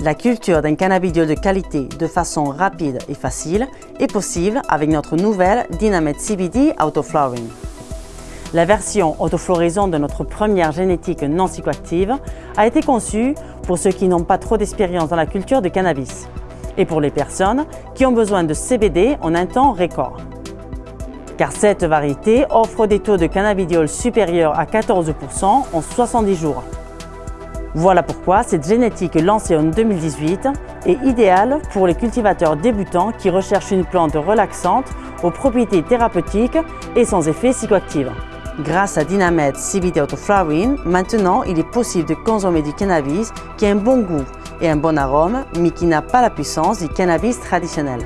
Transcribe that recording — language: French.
La culture d'un cannabidiol de qualité de façon rapide et facile est possible avec notre nouvelle Dynamate CBD Autoflowering. La version autofloraison de notre première génétique non psychoactive a été conçue pour ceux qui n'ont pas trop d'expérience dans la culture de cannabis et pour les personnes qui ont besoin de CBD en un temps record. Car cette variété offre des taux de cannabidiol supérieurs à 14% en 70 jours. Voilà pourquoi cette génétique lancée en 2018 est idéale pour les cultivateurs débutants qui recherchent une plante relaxante aux propriétés thérapeutiques et sans effet psychoactif. Grâce à Dynamate CBD Autoflowering, maintenant il est possible de consommer du cannabis qui a un bon goût et un bon arôme, mais qui n'a pas la puissance du cannabis traditionnel.